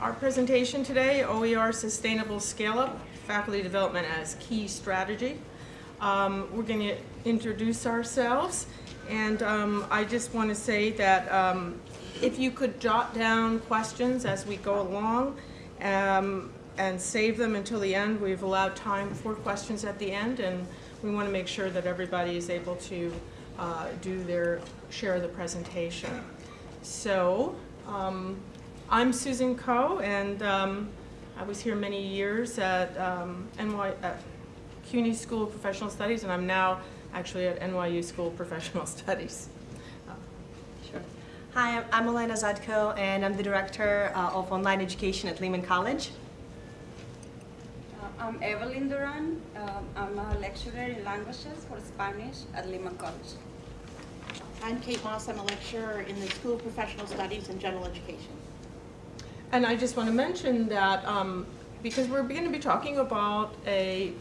our presentation today, OER Sustainable Scale-Up, Faculty Development as Key Strategy. Um, we're going to introduce ourselves, and um, I just want to say that um, if you could jot down questions as we go along um, and save them until the end, we've allowed time for questions at the end, and we want to make sure that everybody is able to uh, do their share of the presentation. So, um, I'm Susan Ko, and um, I was here many years at um, NY at CUNY School of Professional Studies, and I'm now actually at NYU School of Professional Studies. Sure. Hi, I'm- I'm Elena Zhadko, and I'm the Director uh, of Online Education at Lehman College. Uh, I'm Evelyn Duran. Um, I'm a lecturer in languages for Spanish at Lehman College. I'm Kate Moss. I'm a lecturer in the School of Professional Studies and General Education. And I just want to mention that um, because we're going to be talking about a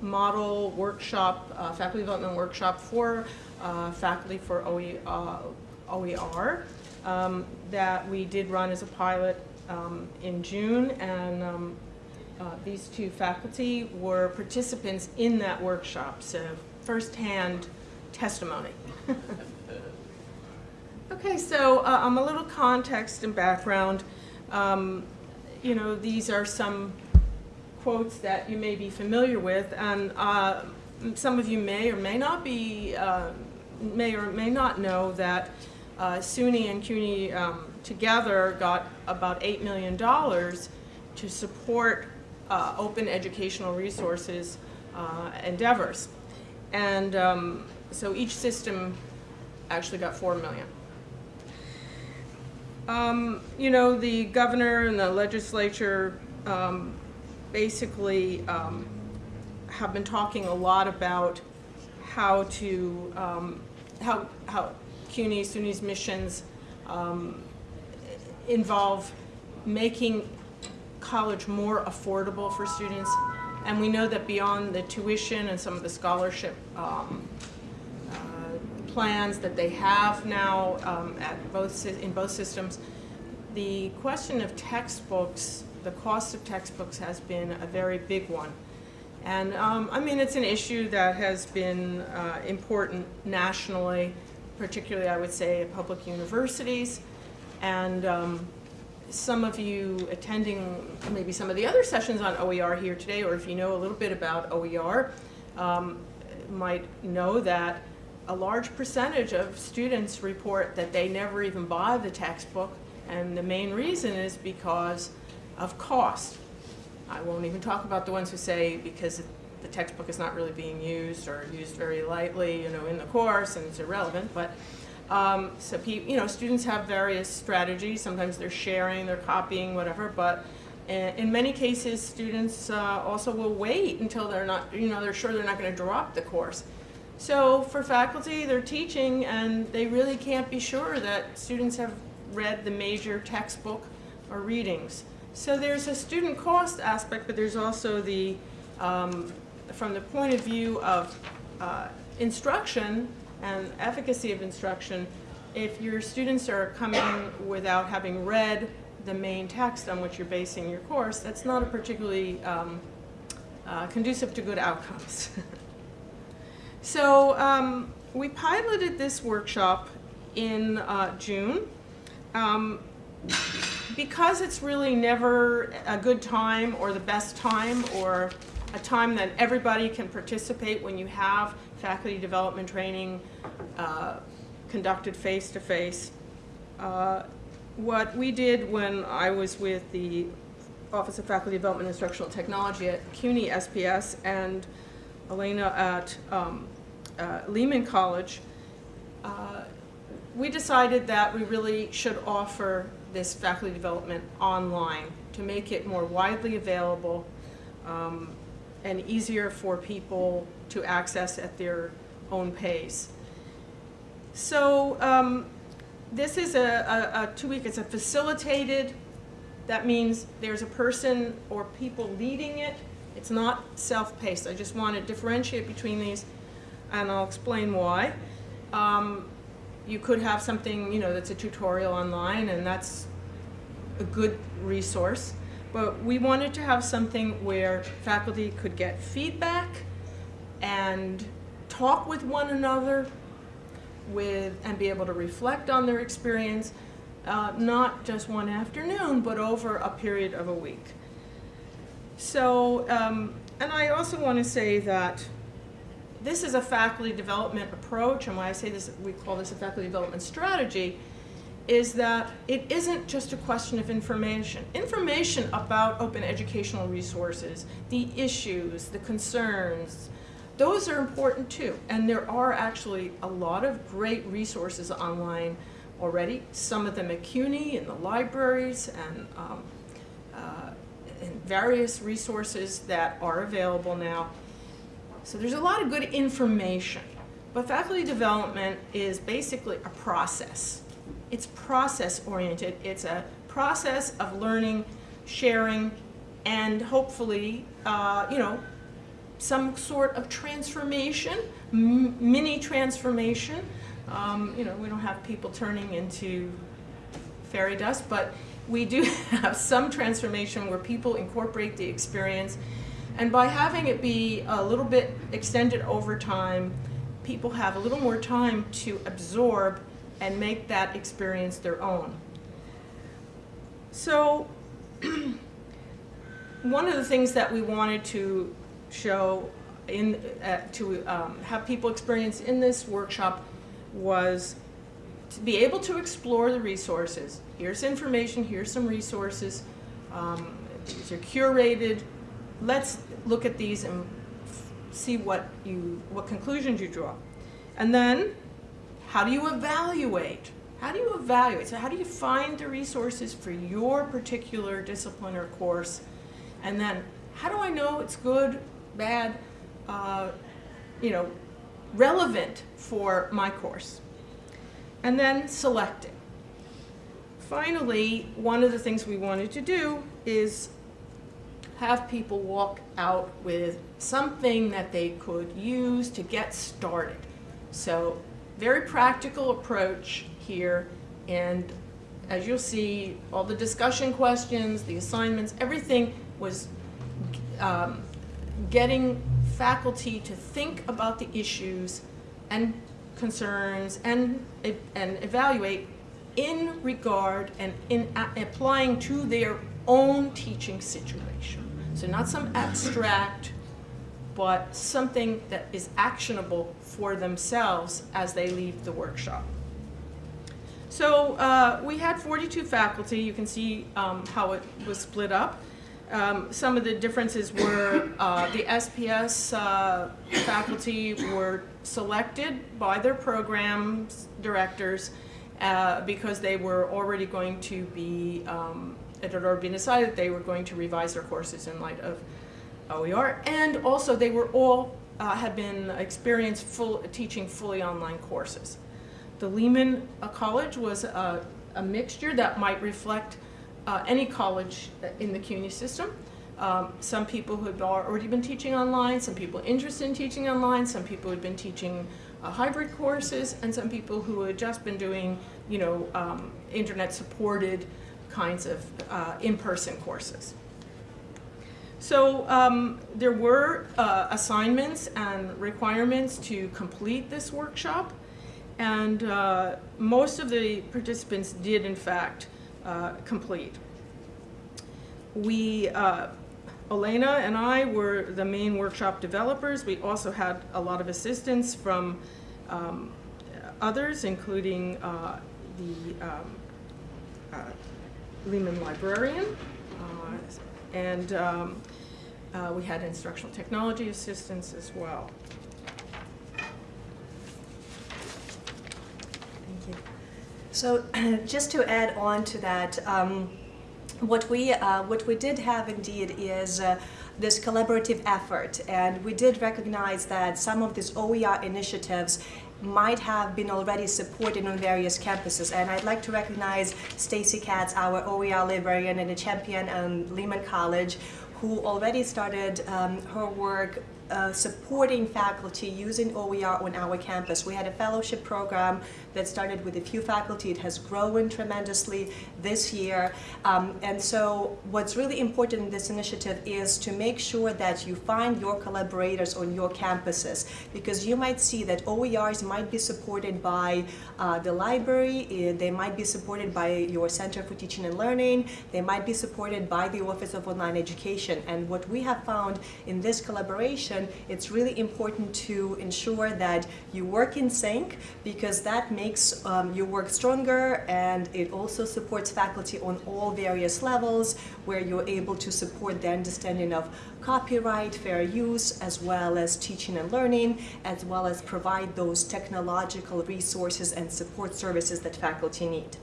model workshop, uh, faculty development workshop for uh, faculty for OE, uh, OER um, that we did run as a pilot um, in June and um, uh, these two faculty were participants in that workshop, so firsthand testimony. okay, so uh, a little context and background. Um, you know, these are some quotes that you may be familiar with, and uh, some of you may or may not be, uh, may or may not know that uh, SUNY and CUNY um, together got about $8 million to support uh, open educational resources uh, endeavors. And um, so each system actually got 4 million. Um, you know, the governor and the legislature um, basically um, have been talking a lot about how to, um, how, how CUNY, SUNY's missions um, involve making college more affordable for students. And we know that beyond the tuition and some of the scholarship um, plans that they have now um, at both in both systems. The question of textbooks, the cost of textbooks has been a very big one. And um, I mean, it's an issue that has been uh, important nationally, particularly I would say at public universities. And um, some of you attending maybe some of the other sessions on OER here today, or if you know a little bit about OER, um, might know that a large percentage of students report that they never even buy the textbook, and the main reason is because of cost. I won't even talk about the ones who say because the textbook is not really being used or used very lightly, you know, in the course and it's irrelevant. But um, so, you know, students have various strategies. Sometimes they're sharing, they're copying, whatever. But in many cases, students uh, also will wait until they're not, you know, they're sure they're not going to drop the course. So for faculty, they're teaching and they really can't be sure that students have read the major textbook or readings. So there's a student cost aspect, but there's also the, um, from the point of view of uh, instruction and efficacy of instruction, if your students are coming without having read the main text on which you're basing your course, that's not a particularly um, uh, conducive to good outcomes. So um, we piloted this workshop in uh, June. Um, because it's really never a good time or the best time or a time that everybody can participate when you have faculty development training uh, conducted face-to-face. -face. Uh, what we did when I was with the Office of Faculty Development and Instructional Technology at CUNY SPS and Elena at um, uh, Lehman College, uh, we decided that we really should offer this faculty development online to make it more widely available um, and easier for people to access at their own pace. So um, this is a, a, a two-week, it's a facilitated, that means there's a person or people leading it. It's not self-paced. I just want to differentiate between these and I'll explain why. Um, you could have something, you know, that's a tutorial online and that's a good resource, but we wanted to have something where faculty could get feedback and talk with one another with and be able to reflect on their experience, uh, not just one afternoon, but over a period of a week. So, um, and I also want to say that this is a faculty development approach, and why I say this, we call this a faculty development strategy, is that it isn't just a question of information. Information about open educational resources, the issues, the concerns, those are important too. And there are actually a lot of great resources online already, some of them at CUNY in the libraries and, um, uh, and various resources that are available now. So there's a lot of good information. But faculty development is basically a process. It's process oriented. It's a process of learning, sharing, and hopefully, uh, you know, some sort of transformation, mini transformation. Um, you know, we don't have people turning into fairy dust, but we do have some transformation where people incorporate the experience. And by having it be a little bit extended over time, people have a little more time to absorb and make that experience their own. So, one of the things that we wanted to show in, uh, to um, have people experience in this workshop was to be able to explore the resources. Here's information, here's some resources. Um, these are curated. Let's look at these and see what you, what conclusions you draw. And then, how do you evaluate? How do you evaluate? So how do you find the resources for your particular discipline or course? And then, how do I know it's good, bad, uh, you know, relevant for my course? And then select it. Finally, one of the things we wanted to do is have people walk out with something that they could use to get started. So, very practical approach here, and as you'll see, all the discussion questions, the assignments, everything was um, getting faculty to think about the issues and concerns and, and evaluate in regard and in applying to their own teaching situation. So not some abstract, but something that is actionable for themselves as they leave the workshop. So uh, we had 42 faculty. You can see um, how it was split up. Um, some of the differences were uh, the SPS uh, faculty were selected by their programs directors uh, because they were already going to be, um, it had already been decided they were going to revise their courses in light of OER, and also they were all uh, had been experienced full teaching fully online courses. The Lehman uh, College was a, a mixture that might reflect uh, any college in the CUNY system. Um, some people who had already been teaching online, some people interested in teaching online, some people who had been teaching uh, hybrid courses, and some people who had just been doing, you know, um, internet-supported kinds of uh, in-person courses. So um, there were uh, assignments and requirements to complete this workshop, and uh, most of the participants did, in fact, uh, complete. We, uh, Elena and I were the main workshop developers. We also had a lot of assistance from um, others, including uh, the um, uh, Lehman librarian, uh, and um, uh, we had instructional technology assistance as well. Thank you. So just to add on to that, um, what we uh, what we did have indeed is uh, this collaborative effort, and we did recognize that some of these OER initiatives might have been already supported on various campuses. And I'd like to recognize Stacy Katz, our OER librarian and a champion at Lehman College, who already started um, her work uh, supporting faculty using OER on our campus. We had a fellowship program that started with a few faculty. It has grown tremendously this year. Um, and so what's really important in this initiative is to make sure that you find your collaborators on your campuses because you might see that OERs might be supported by uh, the library, eh, they might be supported by your Center for Teaching and Learning, they might be supported by the Office of Online Education. And what we have found in this collaboration, it's really important to ensure that you work in sync because that makes um, your work stronger and it also supports faculty on all various levels where you're able to support the understanding of copyright, fair use, as well as teaching and learning, as well as provide those technological resources and support services that faculty need.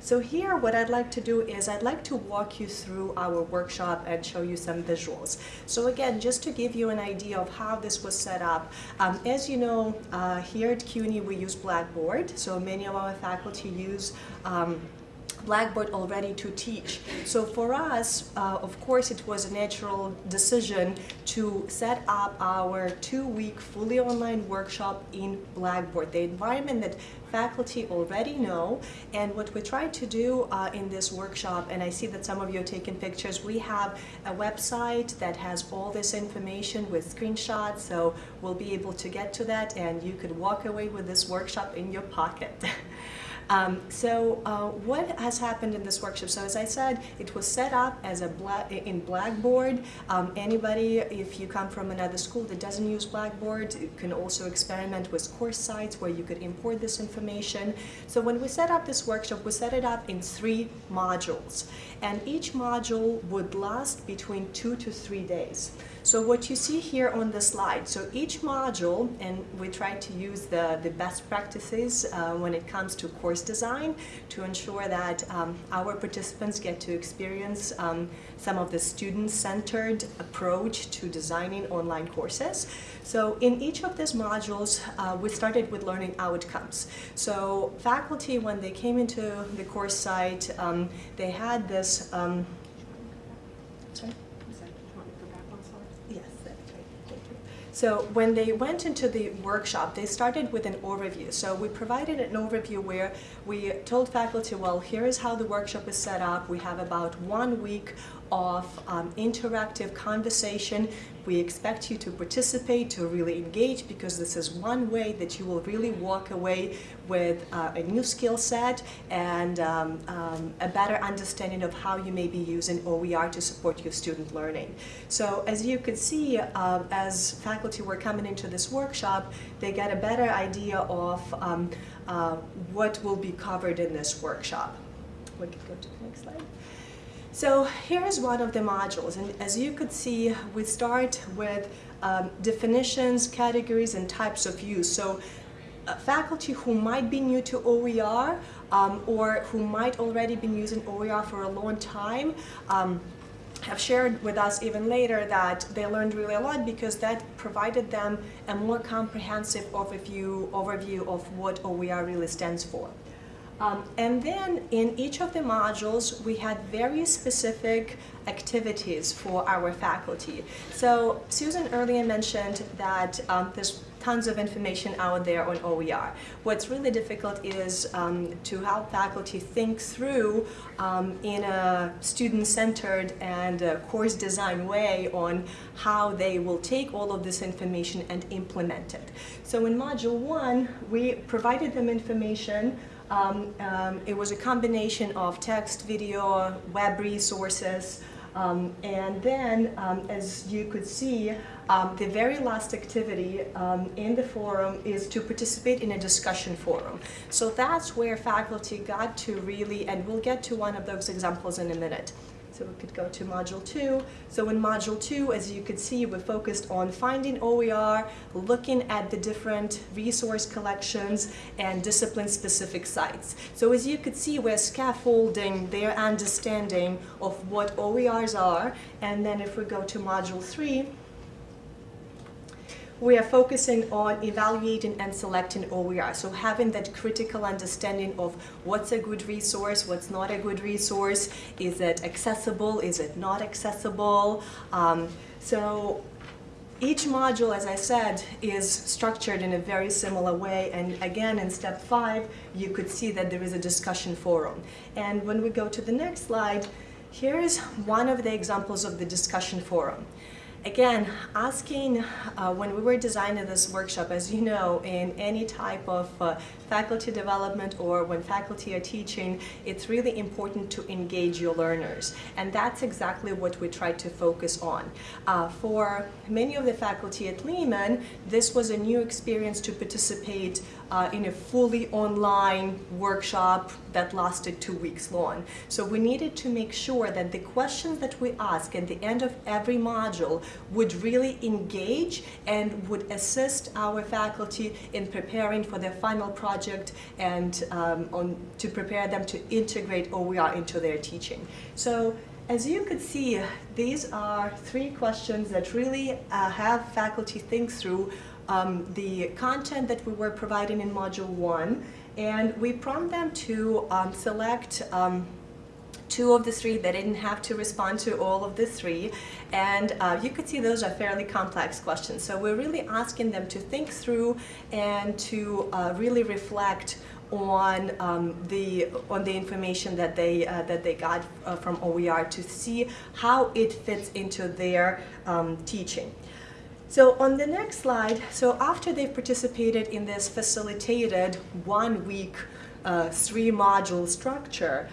So here what I'd like to do is I'd like to walk you through our workshop and show you some visuals. So again, just to give you an idea of how this was set up, um, as you know, uh, here at CUNY we use Blackboard, so many of our faculty use um, Blackboard already to teach. So for us, uh, of course, it was a natural decision to set up our two-week fully online workshop in Blackboard, the environment that faculty already know. And what we tried to do uh, in this workshop, and I see that some of you are taking pictures, we have a website that has all this information with screenshots, so we'll be able to get to that and you could walk away with this workshop in your pocket. Um, so uh, what has happened in this workshop? So as I said, it was set up as a in Blackboard. Um, anybody, if you come from another school that doesn't use Blackboard, can also experiment with CourseSites where you could import this information. So when we set up this workshop, we set it up in three modules. And each module would last between two to three days. So what you see here on the slide, so each module, and we try to use the, the best practices uh, when it comes to course design to ensure that um, our participants get to experience um, some of the student-centered approach to designing online courses. So in each of these modules, uh, we started with learning outcomes. So faculty, when they came into the course site, um, they had this, um, sorry? Yes, that's right. Thank you. So when they went into the workshop, they started with an overview. So we provided an overview where we told faculty, well, here is how the workshop is set up. We have about one week of um, interactive conversation. We expect you to participate, to really engage, because this is one way that you will really walk away with uh, a new skill set and um, um, a better understanding of how you may be using OER to support your student learning. So as you can see, uh, as faculty were coming into this workshop, they get a better idea of um, uh, what will be covered in this workshop. We could go to the next slide. So here is one of the modules, and as you could see, we start with um, definitions, categories, and types of use. So uh, faculty who might be new to OER um, or who might already been using OER for a long time um, have shared with us even later that they learned really a lot because that provided them a more comprehensive overview, overview of what OER really stands for. Um, and then in each of the modules, we had very specific activities for our faculty. So Susan earlier mentioned that um, there's tons of information out there on OER. What's really difficult is um, to help faculty think through um, in a student-centered and course design way on how they will take all of this information and implement it. So in Module 1, we provided them information um, um, it was a combination of text, video, web resources, um, and then, um, as you could see, um, the very last activity um, in the forum is to participate in a discussion forum. So that's where faculty got to really, and we'll get to one of those examples in a minute. So we could go to module two. So in module two, as you could see, we focused on finding OER, looking at the different resource collections and discipline-specific sites. So as you could see, we're scaffolding their understanding of what OERs are. And then if we go to module three, we are focusing on evaluating and selecting OER. So having that critical understanding of what's a good resource, what's not a good resource, is it accessible, is it not accessible. Um, so each module, as I said, is structured in a very similar way. And again, in step five, you could see that there is a discussion forum. And when we go to the next slide, here is one of the examples of the discussion forum. Again, asking uh, when we were designing this workshop, as you know, in any type of uh, faculty development or when faculty are teaching, it's really important to engage your learners. And that's exactly what we tried to focus on. Uh, for many of the faculty at Lehman, this was a new experience to participate uh, in a fully online workshop that lasted two weeks long. So we needed to make sure that the questions that we ask at the end of every module would really engage and would assist our faculty in preparing for their final project and um, on, to prepare them to integrate OER into their teaching. So as you could see, these are three questions that really uh, have faculty think through um, the content that we were providing in Module 1, and we prompt them to um, select um, two of the three. They didn't have to respond to all of the three. And uh, you could see those are fairly complex questions. So we're really asking them to think through and to uh, really reflect on um, the on the information that they uh, that they got uh, from OER to see how it fits into their um, teaching. So on the next slide, so after they've participated in this facilitated one week uh, three module structure,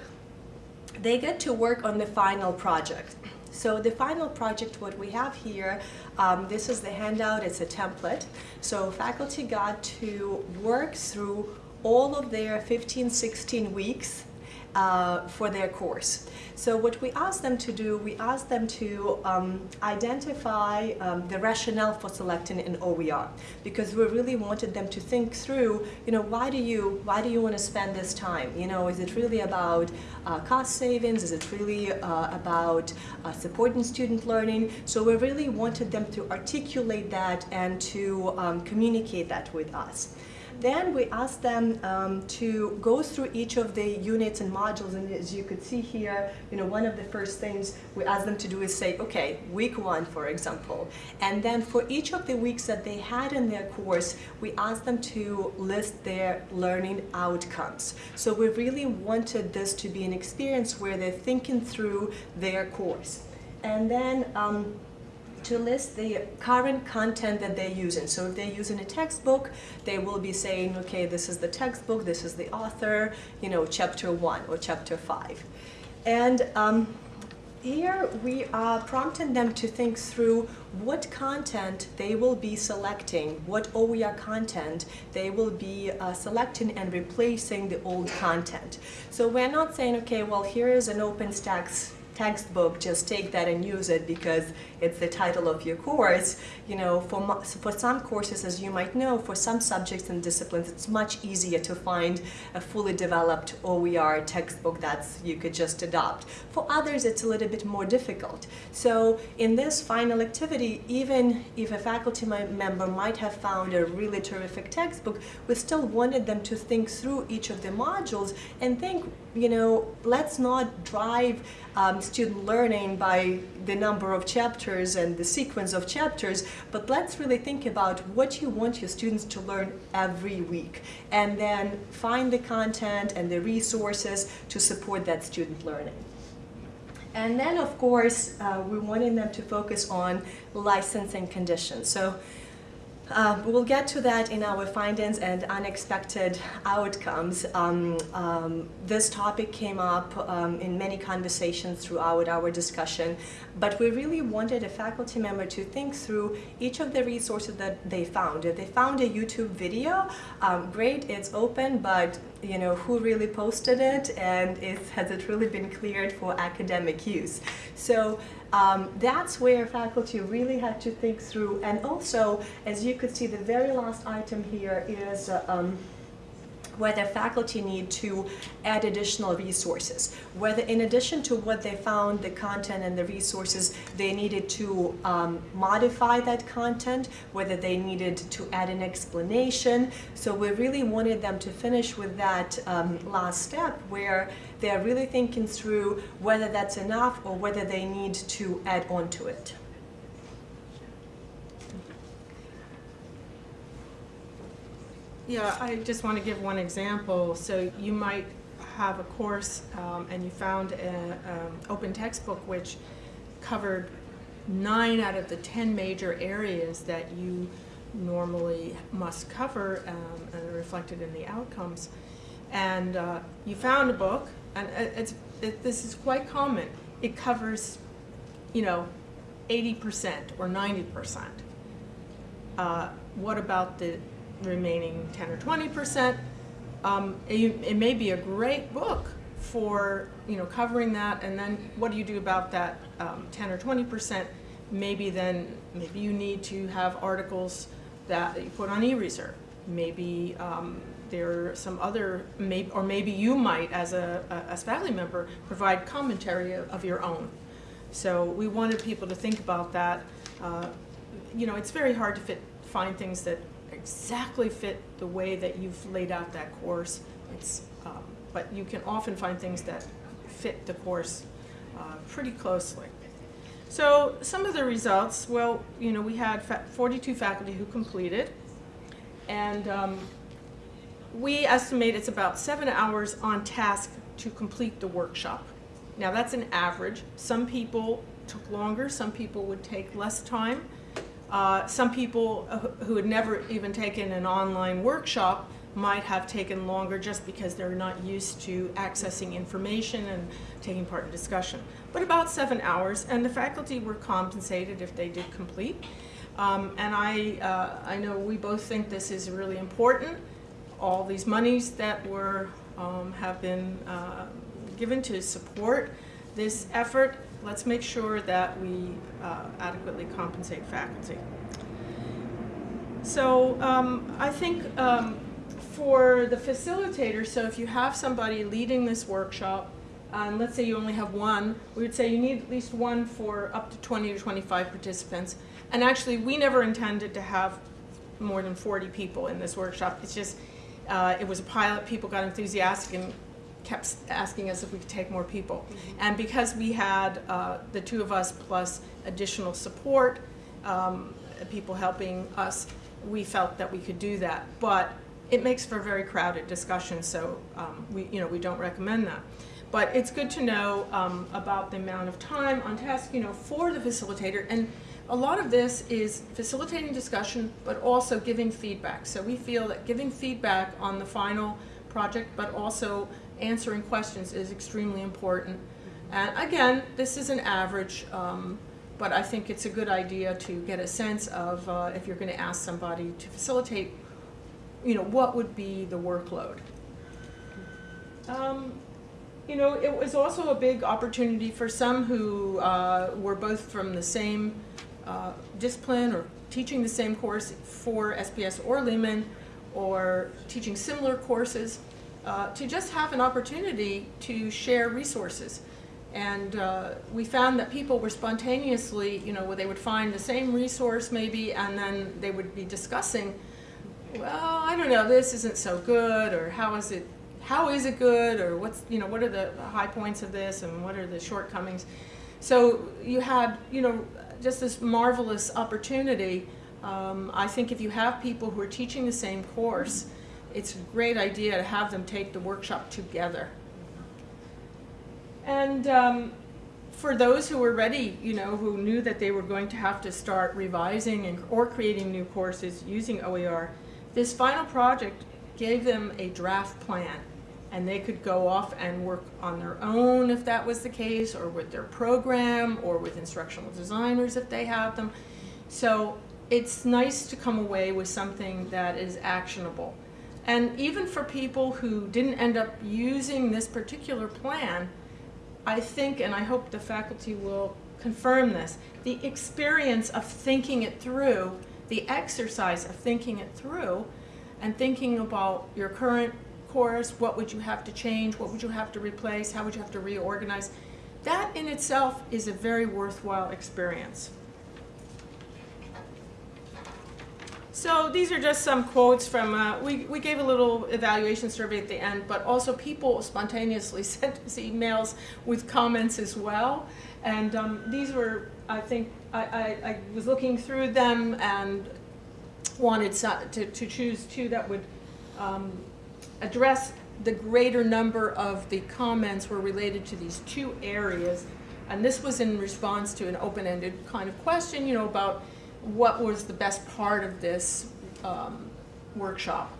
they get to work on the final project. So the final project, what we have here, um, this is the handout, it's a template. So faculty got to work through all of their 15, 16 weeks uh, for their course. So what we asked them to do, we asked them to um, identify um, the rationale for selecting an OER because we really wanted them to think through, you know, why do you, why do you want to spend this time? You know, is it really about uh, cost savings? Is it really uh, about uh, supporting student learning? So we really wanted them to articulate that and to um, communicate that with us. Then we asked them um, to go through each of the units and modules, and as you could see here, you know, one of the first things we asked them to do is say, okay, week one, for example. And then for each of the weeks that they had in their course, we asked them to list their learning outcomes. So we really wanted this to be an experience where they're thinking through their course. And then um, to list the current content that they're using. So if they're using a textbook, they will be saying, okay, this is the textbook, this is the author, you know, chapter one or chapter five. And um, here we are prompting them to think through what content they will be selecting, what OER content they will be uh, selecting and replacing the old content. So we're not saying, okay, well, here is an OpenStax textbook, just take that and use it because it's the title of your course. You know, for, for some courses, as you might know, for some subjects and disciplines, it's much easier to find a fully developed OER textbook that you could just adopt. For others, it's a little bit more difficult. So in this final activity, even if a faculty member might have found a really terrific textbook, we still wanted them to think through each of the modules and think, you know, let's not drive um, student learning by the number of chapters and the sequence of chapters, but let's really think about what you want your students to learn every week and then find the content and the resources to support that student learning. And then, of course, uh, we wanted them to focus on licensing conditions. So uh, we'll get to that in our findings and unexpected outcomes. Um, um, this topic came up um, in many conversations throughout our discussion, but we really wanted a faculty member to think through each of the resources that they found. If they found a YouTube video, um, great, it's open, but you know, who really posted it and has it really been cleared for academic use? So um, that's where faculty really had to think through. And also, as you could see, the very last item here is uh, um, whether faculty need to add additional resources, whether in addition to what they found, the content and the resources, they needed to um, modify that content, whether they needed to add an explanation. So we really wanted them to finish with that um, last step where they're really thinking through whether that's enough or whether they need to add on to it. Yeah, I just want to give one example. So you might have a course um, and you found an um, open textbook which covered nine out of the 10 major areas that you normally must cover um, and are reflected in the outcomes. And uh, you found a book, and it's, it, this is quite common. It covers, you know, 80% or 90%. Uh, what about the remaining 10 or 20 percent? Um, it, it may be a great book for you know covering that, and then what do you do about that um, 10 or 20 percent? Maybe then maybe you need to have articles that you put on eReserve. Maybe um, there are some other, maybe, or maybe you might, as a, a, as faculty member, provide commentary of, of your own. So we wanted people to think about that. Uh, you know, it's very hard to fit, find things that exactly fit the way that you've laid out that course. It's, um, but you can often find things that fit the course uh, pretty closely. So some of the results, well, you know, we had fa 42 faculty who completed, and um, we estimate it's about seven hours on task to complete the workshop. Now that's an average. Some people took longer, some people would take less time. Uh, some people uh, who- had never even taken an online workshop might have taken longer just because they're not used to accessing information and taking part in discussion. But about seven hours, and the faculty were compensated if they did complete. Um, and I, uh, I know we both think this is really important. All these monies that were, um, have been uh, given to support this effort, let's make sure that we uh, adequately compensate faculty. So um, I think um, for the facilitator, so if you have somebody leading this workshop, and let's say you only have one, we would say you need at least one for up to 20 to 25 participants. And actually, we never intended to have more than 40 people in this workshop. It's just, uh, it was a pilot, people got enthusiastic and kept asking us if we could take more people. And because we had uh, the two of us plus additional support, um, people helping us, we felt that we could do that. But it makes for a very crowded discussion, so um, we, you know, we don't recommend that. But it's good to know um, about the amount of time on task, you know, for the facilitator. And a lot of this is facilitating discussion, but also giving feedback. So we feel that giving feedback on the final project, but also answering questions is extremely important. And again, this is an average, um, but I think it's a good idea to get a sense of uh, if you're going to ask somebody to facilitate, you know, what would be the workload. Um, you know, it was also a big opportunity for some who uh, were both from the same uh, discipline or teaching the same course for SPS or Lehman or teaching similar courses uh, to just have an opportunity to share resources. And uh, we found that people were spontaneously, you know, they would find the same resource maybe and then they would be discussing, well, I don't know, this isn't so good or how is it how is it good? or what's you know what are the high points of this and what are the shortcomings? So you had you know just this marvelous opportunity. Um, i think if you have people who are teaching the same course it's a great idea to have them take the workshop together and um, for those who were ready you know who knew that they were going to have to start revising and, or creating new courses using oer this final project gave them a draft plan and they could go off and work on their own if that was the case, or with their program, or with instructional designers if they have them. So it's nice to come away with something that is actionable. And even for people who didn't end up using this particular plan, I think, and I hope the faculty will confirm this, the experience of thinking it through, the exercise of thinking it through, and thinking about your current course, what would you have to change, what would you have to replace, how would you have to reorganize. That in itself is a very worthwhile experience. So these are just some quotes from, uh, we, we gave a little evaluation survey at the end, but also people spontaneously sent us emails with comments as well. And um, these were, I think, I, I, I was looking through them and wanted to, to choose two that would um, address the greater number of the comments were related to these two areas. And this was in response to an open-ended kind of question, you know, about what was the best part of this um, workshop.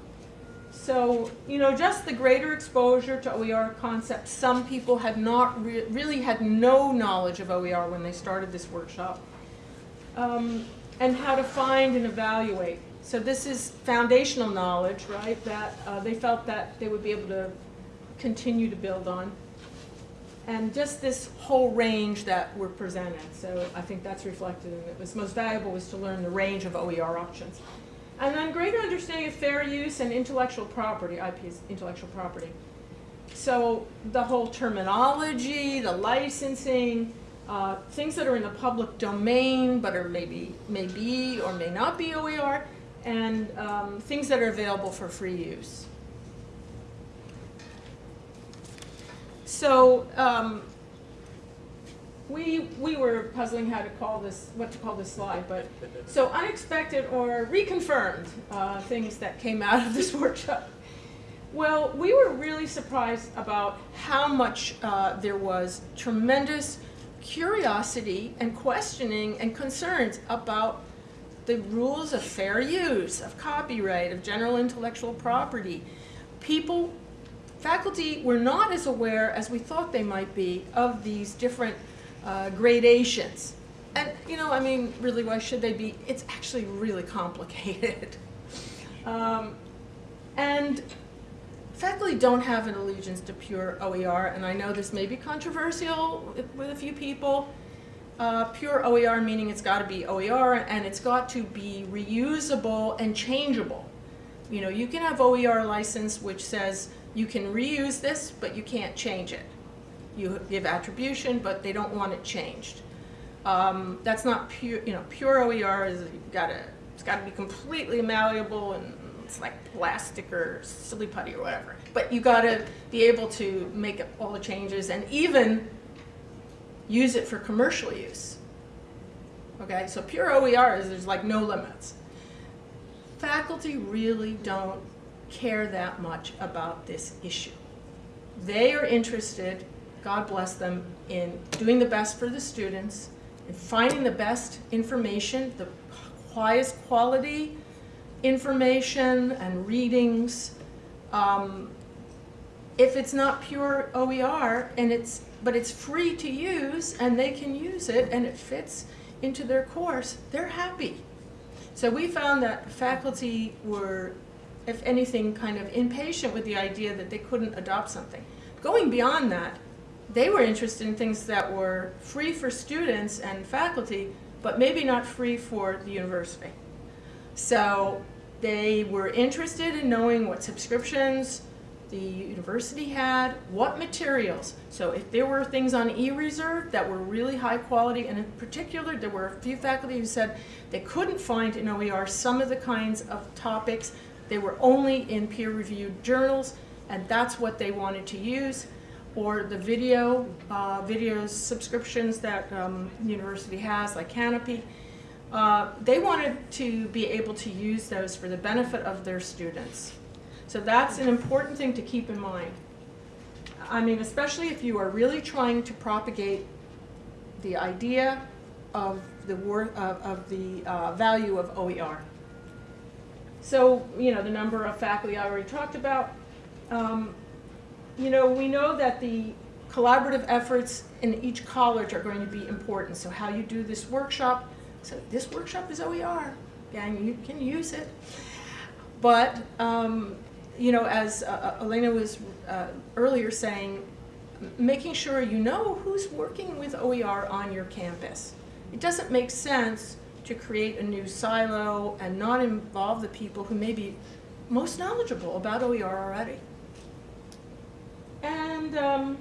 So, you know, just the greater exposure to OER concepts. Some people had not re- really had no knowledge of OER when they started this workshop. Um, and how to find and evaluate. So this is foundational knowledge, right? That uh, they felt that they would be able to continue to build on. And just this whole range that were presented. So I think that's reflected in it. What's most valuable was to learn the range of OER options. And then greater understanding of fair use and intellectual property, IP is intellectual property. So the whole terminology, the licensing, uh, things that are in the public domain but are maybe may be or may not be OER, and um, things that are available for free use. So um, we we were puzzling how to call this what to call this slide, but so unexpected or reconfirmed uh, things that came out of this workshop. Well, we were really surprised about how much uh, there was tremendous curiosity and questioning and concerns about the rules of fair use, of copyright, of general intellectual property. People, faculty were not as aware as we thought they might be of these different uh, gradations. And, you know, I mean, really, why should they be? It's actually really complicated. um, and faculty don't have an allegiance to pure OER, and I know this may be controversial with a few people. Uh, pure OER meaning it's got to be OER and it's got to be reusable and changeable. You know, you can have OER license which says you can reuse this, but you can't change it. You give attribution, but they don't want it changed. Um, that's not pure. You know, pure OER is you've got to. It's got to be completely malleable and it's like plastic or silly putty or whatever. But you got to be able to make all the changes and even use it for commercial use. Okay, so pure OER is there's like no limits. Faculty really don't care that much about this issue. They are interested, God bless them, in doing the best for the students, in finding the best information, the highest quality information and readings. Um, if it's not pure OER and it's but it's free to use and they can use it and it fits into their course, they're happy. So we found that faculty were, if anything, kind of impatient with the idea that they couldn't adopt something. Going beyond that, they were interested in things that were free for students and faculty, but maybe not free for the university. So they were interested in knowing what subscriptions the university had, what materials. So if there were things on eReserve that were really high quality, and in particular, there were a few faculty who said they couldn't find in OER some of the kinds of topics. They were only in peer-reviewed journals, and that's what they wanted to use. Or the video, uh, videos subscriptions that um, university has, like Kanopy. Uh, they wanted to be able to use those for the benefit of their students. So that's an important thing to keep in mind. I mean, especially if you are really trying to propagate the idea of the word of, of the uh, value of OER. So, you know, the number of faculty I already talked about. Um, you know, we know that the collaborative efforts in each college are going to be important. So how you do this workshop, so this workshop is OER, and you can use it. But, um, you know, as uh, Elena was uh, earlier saying, making sure you know who's working with OER on your campus. It doesn't make sense to create a new silo and not involve the people who may be most knowledgeable about OER already. And um,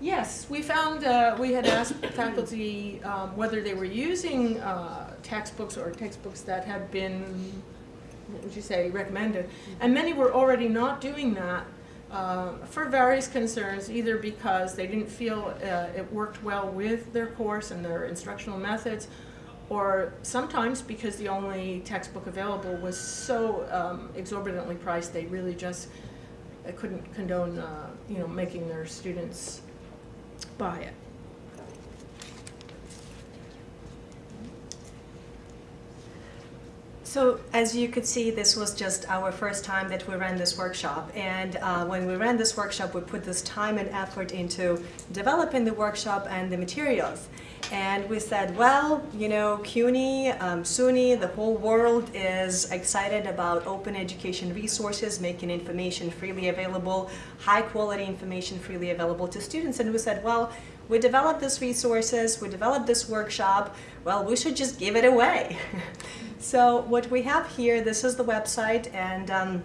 yes, we found, uh, we had asked faculty um, whether they were using uh, textbooks or textbooks that had been, what would you say, recommended. And many were already not doing that uh, for various concerns, either because they didn't feel uh, it worked well with their course and their instructional methods, or sometimes because the only textbook available was so um, exorbitantly priced, they really just uh, couldn't condone, uh, you know, making their students buy it. So as you could see, this was just our first time that we ran this workshop. And uh, when we ran this workshop, we put this time and effort into developing the workshop and the materials. And we said, well, you know, CUNY, um, SUNY, the whole world is excited about open education resources, making information freely available, high quality information freely available to students. And we said, well, we developed these resources, we developed this workshop, well, we should just give it away. so what we have here, this is the website, and um,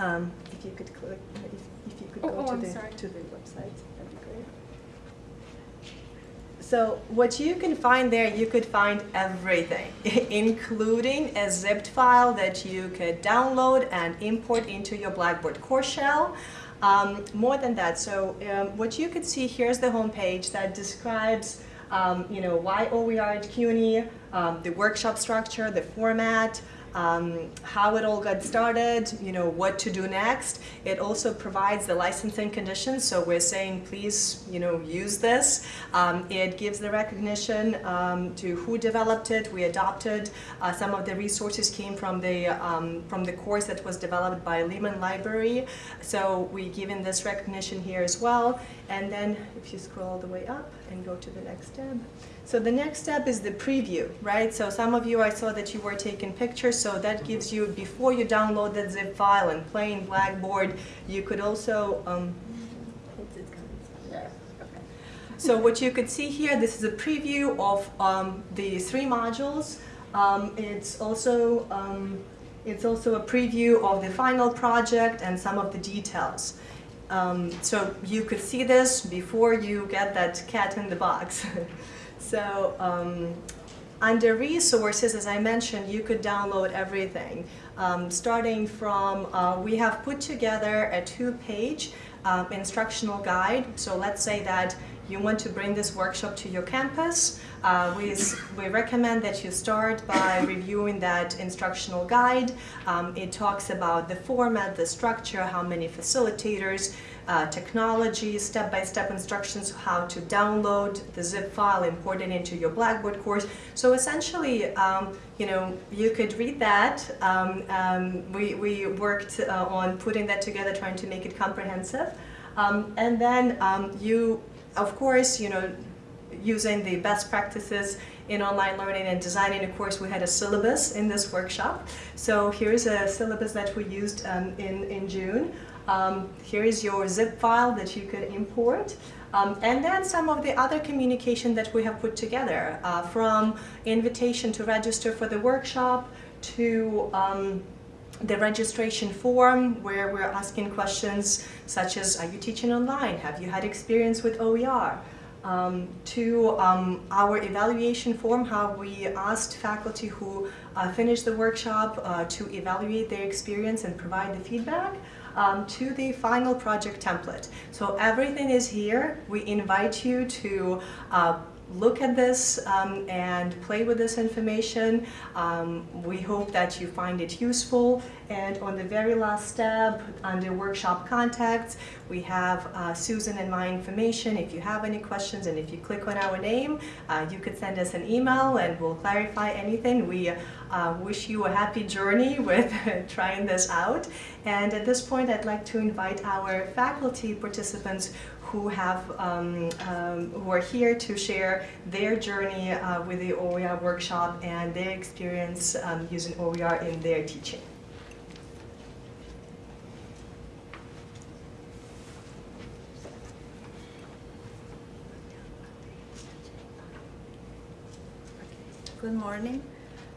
um, if you could click, if, if you could Oh, go oh, to, I'm the, sorry. to the website, that'd be great. So what you can find there, you could find everything, including a zipped file that you could download and import into your Blackboard course shell. Um, more than that, so um, what you could see here is the homepage that describes um, you know, why OER at CUNY, um, the workshop structure, the format, um, how it all got started, you know, what to do next. It also provides the licensing conditions, so we're saying please, you know, use this. Um, it gives the recognition um, to who developed it. We adopted uh, some of the resources came from the um, from the course that was developed by Lehman Library, so we given this recognition here as well. And then if you scroll all the way up and go to the next tab. So the next step is the preview, right? So some of you, I saw that you were taking pictures, so that gives you, before you download the zip file and play in Blackboard, you could also, um. So what you could see here, this is a preview of um, the three modules. Um, it's also um, it's also a preview of the final project and some of the details. Um, so you could see this before you get that cat in the box. so um, under resources, as I mentioned, you could download everything. Um, starting from, uh, we have put together a two-page um, instructional guide. So let's say that you want to bring this workshop to your campus. Uh, we, we recommend that you start by reviewing that instructional guide. Um, it talks about the format, the structure, how many facilitators, uh, technology, step-by-step instructions, how to download the zip file, import it into your Blackboard course. So essentially, um, you know, you could read that. Um, um, we, we worked uh, on putting that together, trying to make it comprehensive. Um, and then um, you, of course, you know, using the best practices in online learning and designing a course, we had a syllabus in this workshop. So here's a syllabus that we used um, in, in June. Um, here is your zip file that you could import. Um, and then some of the other communication that we have put together, uh, from invitation to register for the workshop to um, the registration form where we're asking questions such as, are you teaching online? Have you had experience with OER? Um, to um, our evaluation form, how we asked faculty who uh, finished the workshop uh, to evaluate their experience and provide the feedback, um, to the final project template. So everything is here. We invite you to uh, look at this um, and play with this information. Um, we hope that you find it useful. And on the very last tab, under workshop contacts, we have uh, Susan and my information. If you have any questions and if you click on our name, uh, you could send us an email and we'll clarify anything. We uh, wish you a happy journey with trying this out. And at this point, I'd like to invite our faculty participants who have um, um, who are here to share their journey uh, with the OER workshop and their experience um, using OER in their teaching. Good morning.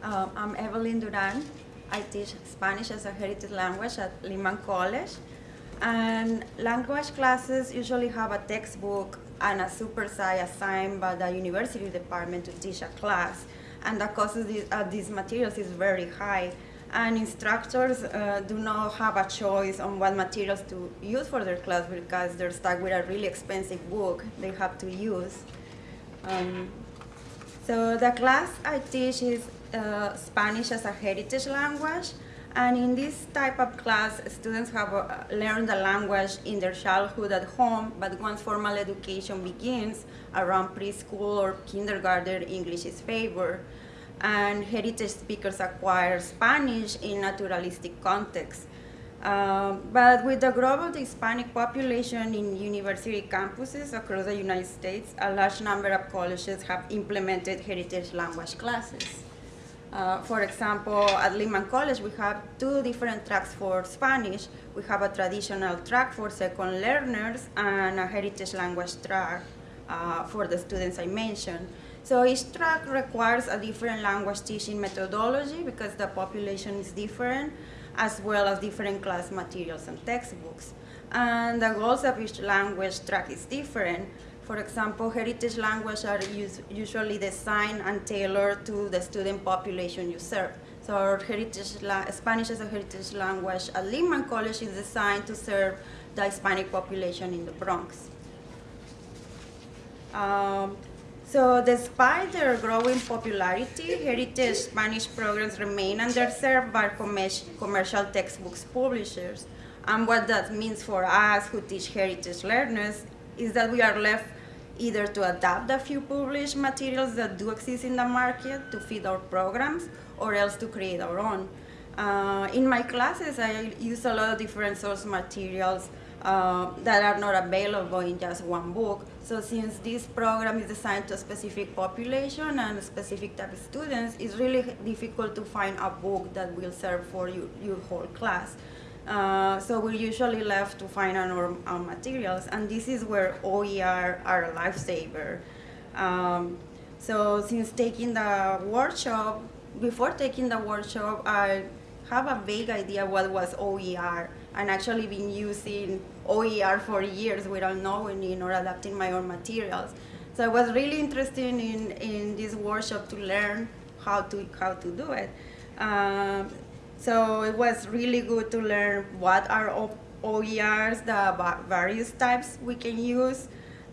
Um, I'm Evelyn Duran. I teach Spanish as a heritage language at Lehman College. And language classes usually have a textbook and a super sci assigned by the university department to teach a class. And the cost of these, of these materials is very high. And instructors uh, do not have a choice on what materials to use for their class because they're stuck with a really expensive book they have to use. Um, so the class I teach is uh, Spanish as a heritage language, and in this type of class, students have uh, learned the language in their childhood at home, but once formal education begins around preschool or kindergarten, English is favored. And heritage speakers acquire Spanish in naturalistic context. Um, but with the growth of the Hispanic population in university campuses across the United States, a large number of colleges have implemented heritage language classes. Uh, for example, at Lehman College, we have two different tracks for Spanish. We have a traditional track for second learners and a heritage language track uh, for the students I mentioned. So each track requires a different language teaching methodology because the population is different, as well as different class materials and textbooks. And the goals of each language track is different. For example, heritage languages are us usually designed and tailored to the student population you serve. So our heritage Spanish as a heritage language at Lehman College is designed to serve the Hispanic population in the Bronx. Um, so despite their growing popularity, heritage Spanish programs remain underserved by commercial textbooks publishers. And what that means for us who teach heritage learners is that we are left either to adapt a few published materials that do exist in the market to fit our programs or else to create our own. Uh, in my classes, I use a lot of different source materials uh, that are not available in just one book. So since this program is designed to a specific population and a specific type of students, it's really difficult to find a book that will serve for you, your whole class. Uh, so we're usually left to find our, our materials, and this is where OER are a lifesaver. Um, so since taking the workshop, before taking the workshop, I have a vague idea what was OER, and actually been using OER for years without knowing it or adapting my own materials. So I was really interested in, in this workshop to learn how to, how to do it. Um, so it was really good to learn what are OERs, the various types we can use,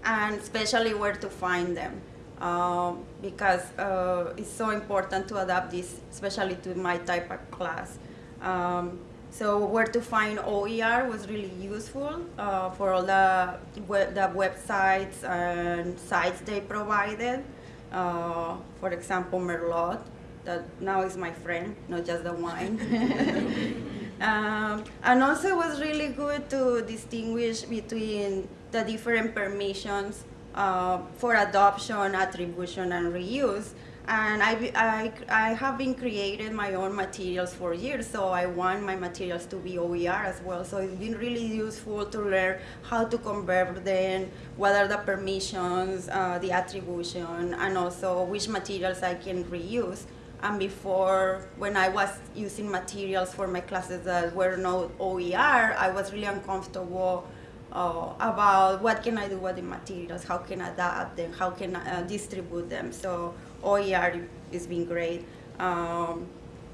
and especially where to find them. Um, because uh, it's so important to adapt this, especially to my type of class. Um, so where to find OER was really useful uh, for all the, web, the websites and sites they provided. Uh, for example, Merlot, that now is my friend, not just the wine. um, and also it was really good to distinguish between the different permissions uh, for adoption, attribution, and reuse. And I, I, I have been creating my own materials for years, so I want my materials to be OER as well. So it's been really useful to learn how to convert them, what are the permissions, uh, the attribution, and also which materials I can reuse. And before, when I was using materials for my classes that were not OER, I was really uncomfortable uh, about what can I do with the materials, how can I adapt them, how can I uh, distribute them. So OER has been great. Um,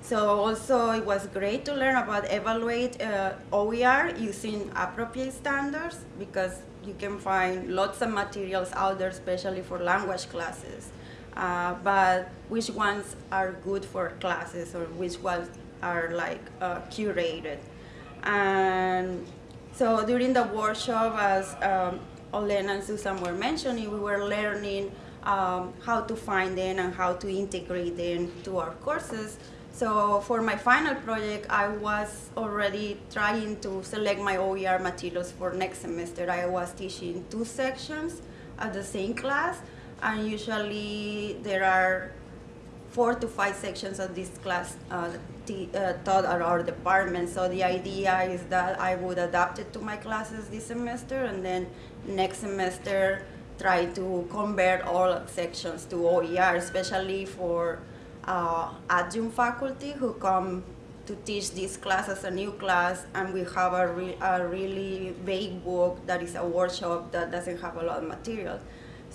so also it was great to learn about evaluate uh, OER using appropriate standards because you can find lots of materials out there, especially for language classes. Uh, but which ones are good for classes or which ones are like uh, curated. And so during the workshop, as um, Olena and Susan were mentioning, we were learning um, how to find them and how to integrate them to our courses. So for my final project, I was already trying to select my OER materials for next semester. I was teaching two sections at the same class, and usually there are four to five sections of this class uh, uh, taught at our department. So the idea is that I would adapt it to my classes this semester, and then next semester try to convert all sections to OER, especially for uh, adjunct faculty who come to teach this class as a new class, and we have a, re- a really vague book that is a workshop that doesn't have a lot of material.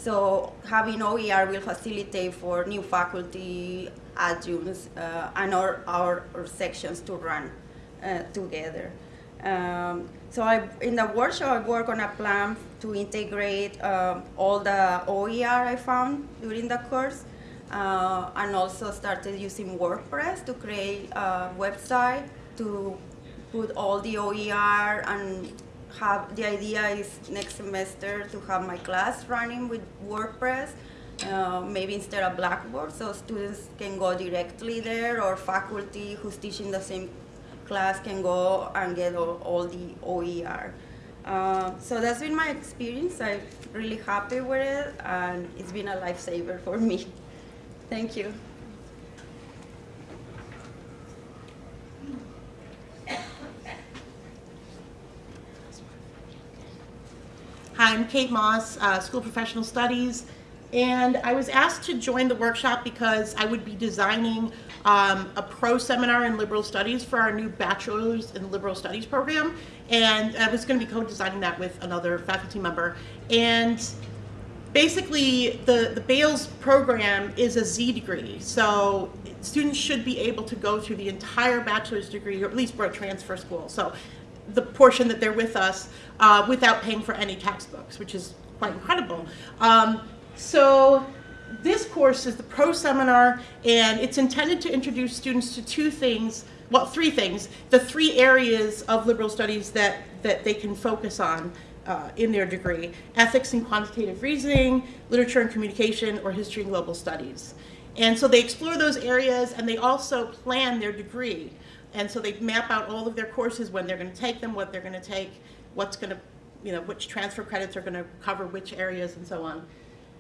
So having OER will facilitate for new faculty, adjuncts, uh, and our, our, our sections to run uh, together. Um, so I, in the workshop, I work on a plan to integrate um, all the OER I found during the course, uh, and also started using WordPress to create a website to put all the OER and have the idea is next semester to have my class running with WordPress, uh, maybe instead of Blackboard, so students can go directly there, or faculty who's teaching the same class can go and get all, all the OER. Uh, so that's been my experience. I'm really happy with it, and it's been a lifesaver for me. Thank you. I'm Kate Moss, uh, School Professional Studies, and I was asked to join the workshop because I would be designing um, a pro seminar in liberal studies for our new bachelor's in liberal studies program, and I was going to be co-designing that with another faculty member. And basically, the the BALS program is a Z degree, so students should be able to go through the entire bachelor's degree, or at least we're a transfer school. So the portion that they're with us uh, without paying for any textbooks, which is quite incredible. Um, so this course is the pro seminar, and it's intended to introduce students to two things, well, three things, the three areas of liberal studies that, that they can focus on uh, in their degree, ethics and quantitative reasoning, literature and communication, or history and global studies. And so they explore those areas, and they also plan their degree. And so they map out all of their courses, when they're going to take them, what they're going to take, what's going to, you know, which transfer credits are going to cover which areas, and so on.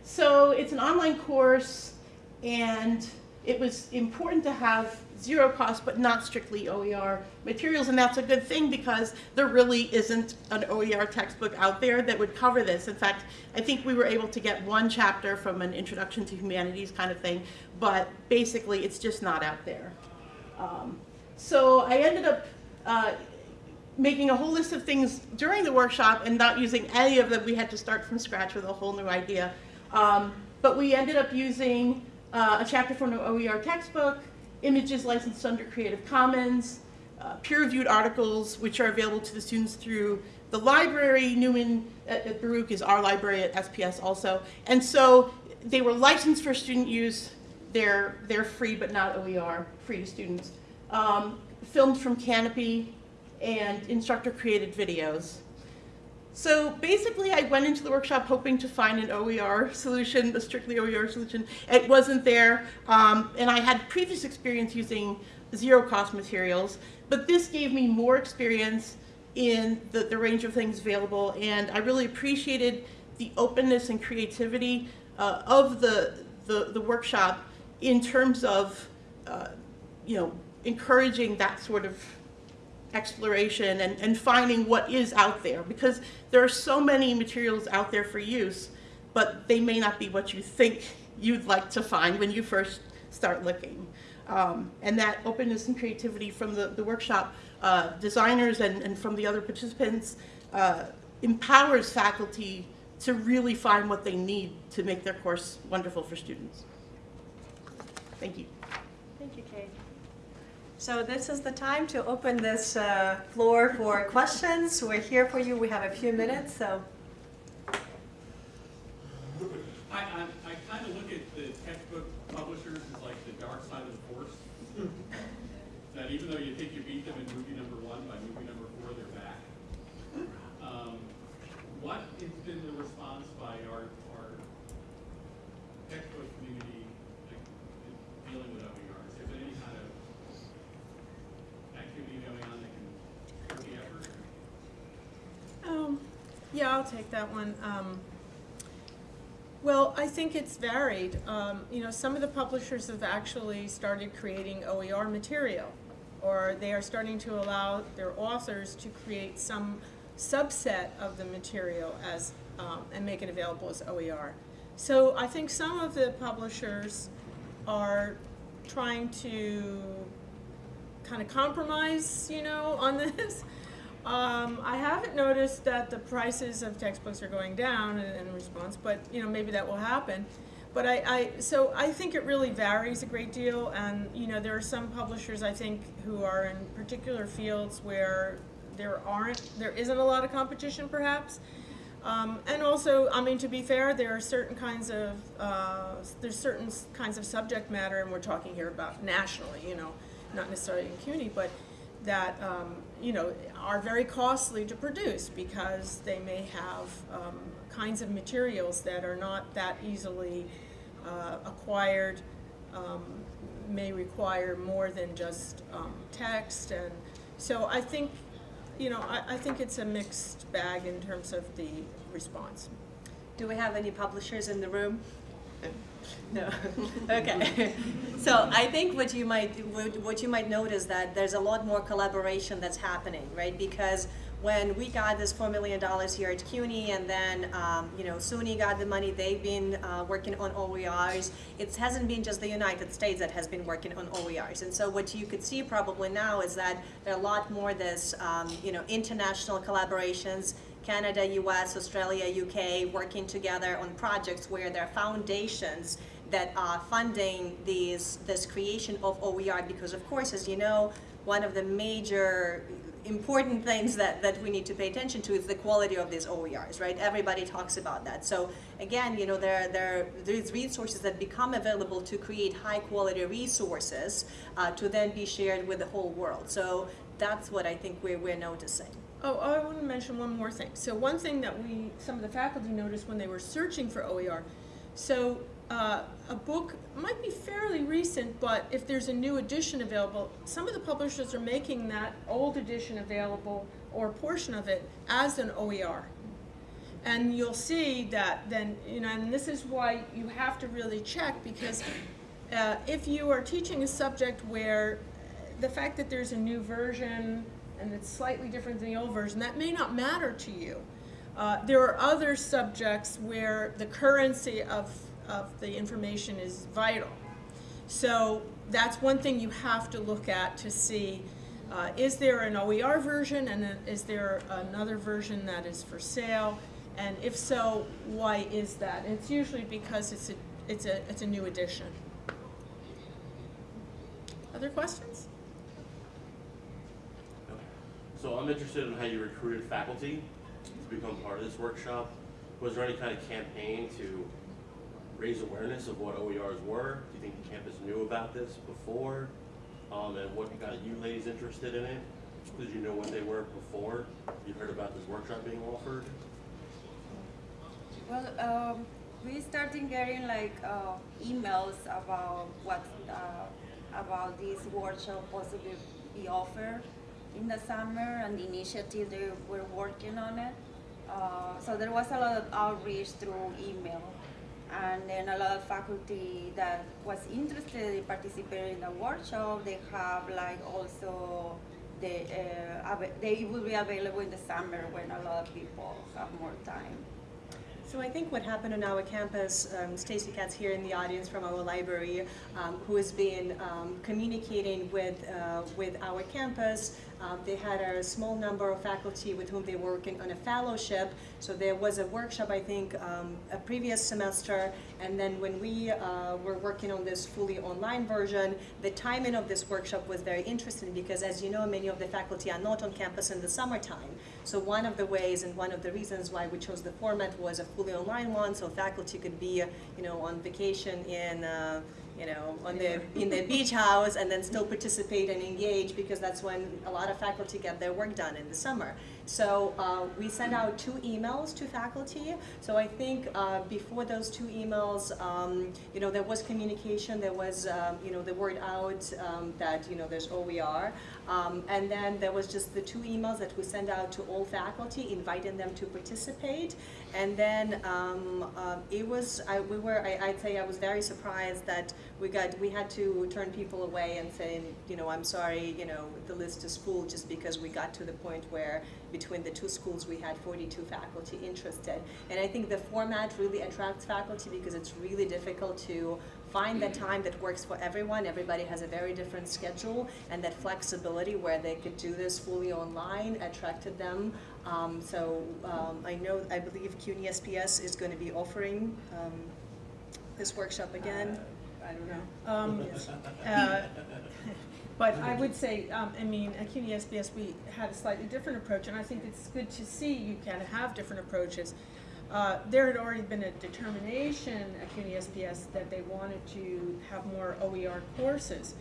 So it's an online course, and it was important to have zero cost, but not strictly OER materials, and that's a good thing because there really isn't an OER textbook out there that would cover this. In fact, I think we were able to get one chapter from an Introduction to Humanities kind of thing, but basically it's just not out there. Um, so I ended up uh, making a whole list of things during the workshop and not using any of them. We had to start from scratch with a whole new idea. Um, but we ended up using uh, a chapter from an OER textbook, images licensed under Creative Commons, uh, peer-reviewed articles which are available to the students through the library. Newman at, at Baruch is our library at SPS also. And so they were licensed for student use. They're, they're free but not OER, free to students. Um, filmed from Kanopy and instructor created videos. So basically, I went into the workshop hoping to find an OER solution, a strictly OER solution. It wasn't there, um, and I had previous experience using zero cost materials, but this gave me more experience in the, the range of things available, and I really appreciated the openness and creativity uh, of the, the, the workshop in terms of, uh, you know, encouraging that sort of exploration and, and finding what is out there because there are so many materials out there for use, but they may not be what you think you'd like to find when you first start looking. Um, and that openness and creativity from the, the workshop uh, designers and, and from the other participants uh, empowers faculty to really find what they need to make their course wonderful for students. Thank you. So this is the time to open this uh, floor for questions. We're here for you. We have a few minutes, so. I, I, I kind of look at the textbook publishers as like the dark side of the force. That even though you think you beat them in movie number one, by movie number four, they're back. Um, What has been the response by our, our textbook community, like, in dealing with OERs? Is there any kind of activity going on that can hurt the effort? Um, yeah, I'll take that one. Um, well, I think it's varied. Um, you know, some of the publishers have actually started creating OER material, or they are starting to allow their authors to create some subset of the material as um, and make it available as OER. So I think some of the publishers are trying to kind of compromise, you know, on this. Um, I haven't noticed that the prices of textbooks are going down in, in response, but you know maybe that will happen. But I, I, so I think it really varies a great deal, and you know there are some publishers I think who are in particular fields where there aren't, there isn't a lot of competition perhaps. Um, and also, I mean, to be fair, there are certain kinds of, uh, there's certain kinds of subject matter, and we're talking here about nationally, you know, not necessarily in CUNY, but that, um, you know, are very costly to produce because they may have um, kinds of materials that are not that easily uh, acquired, um, may require more than just um, text. And so I think, you know, I, I think it's a mixed bag in terms of the response. Do we have any publishers in the room? No. okay. so I think what you might what you might notice that there's a lot more collaboration that's happening, right? Because when we got this four million dollars here at CUNY, and then um, you know SUNY got the money, they've been uh, working on OERs. It hasn't been just the United States that has been working on OERs, and so what you could see probably now is that there are a lot more this um, you know international collaborations. Canada, US, Australia, UK working together on projects where there are foundations that are funding these this creation of OER because of course as you know one of the major important things that, that we need to pay attention to is the quality of these OERs, right? Everybody talks about that. So again, you know, there, there, there's resources that become available to create high quality resources uh, to then be shared with the whole world. So that's what I think we're, we're noticing. Oh, I want to mention one more thing. So one thing that we, some of the faculty noticed when they were searching for OER, so uh, a book might be fairly recent, but if there's a new edition available, some of the publishers are making that old edition available or a portion of it as an OER. And you'll see that then, you know, and this is why you have to really check because uh, if you are teaching a subject where the fact that there's a new version and it's slightly different than the old version, that may not matter to you. Uh, there are other subjects where the currency of, of the information is vital. So that's one thing you have to look at to see, uh, is there an OER version and then is there another version that is for sale? And if so, why is that? And it's usually because it's a, it's a, it's a new edition. Other questions? So I'm interested in how you recruited faculty to become part of this workshop. Was there any kind of campaign to raise awareness of what OERs were? Do you think the campus knew about this before? Um, and what got you ladies interested in it? Did you know what they were before you heard about this workshop being offered? Well, um, we started getting like uh, emails about what uh, about this workshop possibly be offered in the summer and the initiative they were working on it. Uh, so there was a lot of outreach through email, and then a lot of faculty that was interested in participating in the workshop. They have like also they uh, they will be available in the summer when a lot of people have more time. So I think what happened on our campus, um, Stacy Katz here in the audience from our library, um, who has been um, communicating with uh, with our campus. Um, they had a small number of faculty with whom they were working on a fellowship. So there was a workshop, I think, um, a previous semester, and then when we uh, were working on this fully online version, the timing of this workshop was very interesting because, as you know, many of the faculty are not on campus in the summertime. So one of the ways and one of the reasons why we chose the format was a fully online one, so faculty could be, you know, on vacation in, uh, you know, on in the beach house and then still participate and engage because that's when a lot of faculty get their work done in the summer. So uh, we sent out two emails to faculty. So I think uh, before those two emails, um, you know, there was communication. There was, um, you know, the word out um, that you know there's OER, um, and then there was just the two emails that we sent out to all faculty, inviting them to participate. And then um, uh, it was, I, we were, I, I'd say I was very surprised that we got, we had to turn people away and say, you know, I'm sorry, you know, the list is full just because we got to the point where between the two schools we had 42 faculty interested. And I think the format really attracts faculty because it's really difficult to find the time that works for everyone. Everybody has a very different schedule, and that flexibility where they could do this fully online attracted them. Um, so um, I know, I believe CUNY SPS is going to be offering um, this workshop again. I don't know. Um, uh, But I would say, um, I mean, at CUNY SPS, we had a slightly different approach, and I think it's good to see you can have different approaches. Uh, There had already been a determination at CUNY SPS that they wanted to have more OER courses.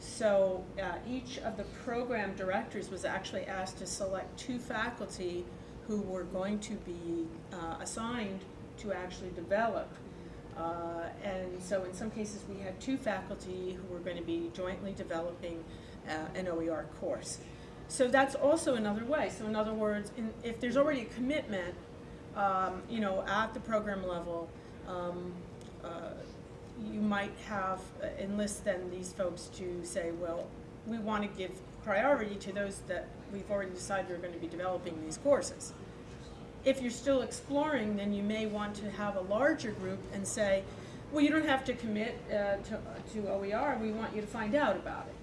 So uh, each of the program directors was actually asked to select two faculty who were going to be uh, assigned to actually develop uh, And so in some cases, we had two faculty who were going to be jointly developing uh, an OER course. So that's also another way. So in other words, in- if there's already a commitment, um, you know, at the program level, um, uh, you might have, uh, enlist then these folks to say, well, we want to give priority to those that we've already decided are going to be developing these courses. If you're still exploring, then you may want to have a larger group and say, well, you don't have to commit uh, to, to OER, we want you to find out about it.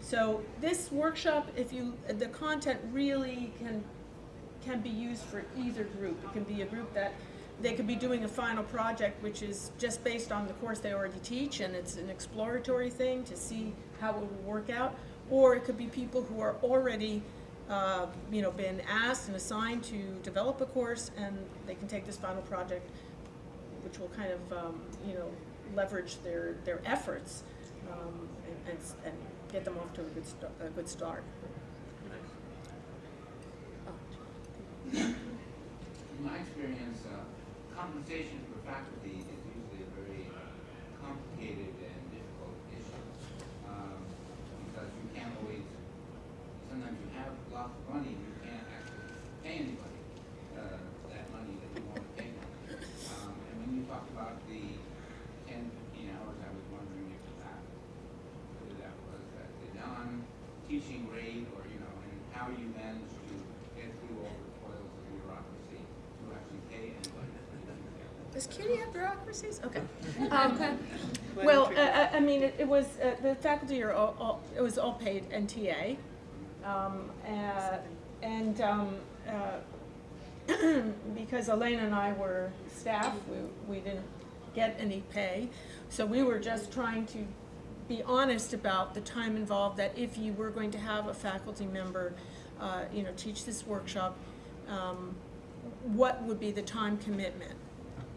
So this workshop, if you, the content really can, can be used for either group. It can be a group that, they could be doing a final project which is just based on the course they already teach and it's an exploratory thing to see how it will work out. Or it could be people who are already uh, you know, been asked and assigned to develop a course, and they can take this final project, which will kind of, um, you know, leverage their, their efforts, um, and, and, and get them off to a good, sta- a good start. In my experience, uh, compensation for faculty is usually a very complicated and difficult issue. Um, because you can't always, sometimes you have lots of money, you can't actually pay anybody, uh, that money that you want to pay them. Um, and when you talk about the 10, 15 hours, I was wondering if that, whether that was at the non-teaching rate or, you know, and how you managed to get through all the toils of bureaucracy to actually pay anybody for teaching there. Does CUNY have bureaucracies? Okay. Um, Well, uh, uh, I mean, it it was, uh, the faculty are all, all- it was all paid NTA. Um, uh, And um, uh, because Elaine and I were staff, we we didn't get any pay. So we were just trying to be honest about the time involved, that if you were going to have a faculty member, uh, you know, teach this workshop, um, what would be the time commitment?